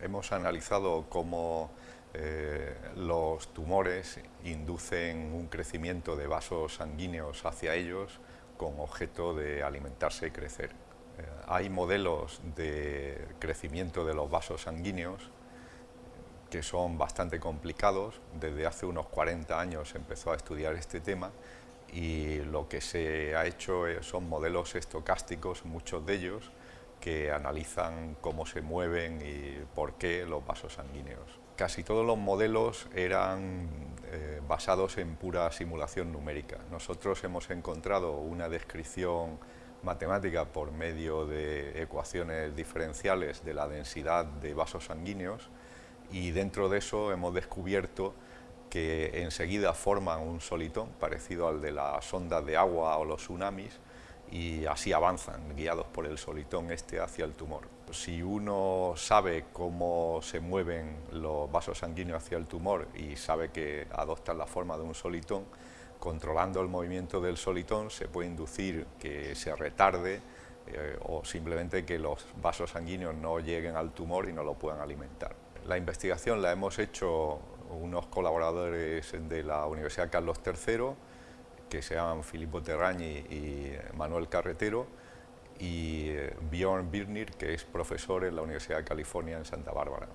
Hemos analizado cómo eh, los tumores inducen un crecimiento de vasos sanguíneos hacia ellos con objeto de alimentarse y crecer. Eh, hay modelos de crecimiento de los vasos sanguíneos que son bastante complicados. Desde hace unos 40 años se empezó a estudiar este tema y lo que se ha hecho son modelos estocásticos, muchos de ellos, que analizan cómo se mueven y por qué los vasos sanguíneos. Casi todos los modelos eran eh, basados en pura simulación numérica. Nosotros hemos encontrado una descripción matemática por medio de ecuaciones diferenciales de la densidad de vasos sanguíneos y dentro de eso hemos descubierto que enseguida forman un solitón parecido al de las ondas de agua o los tsunamis y así avanzan, guiados por el solitón este hacia el tumor. Si uno sabe cómo se mueven los vasos sanguíneos hacia el tumor y sabe que adoptan la forma de un solitón, controlando el movimiento del solitón se puede inducir que se retarde eh, o simplemente que los vasos sanguíneos no lleguen al tumor y no lo puedan alimentar. La investigación la hemos hecho unos colaboradores de la Universidad Carlos III, que se llaman Filippo Terragni y Manuel Carretero, y eh, Bjorn Birnir, que es profesor en la Universidad de California en Santa Bárbara.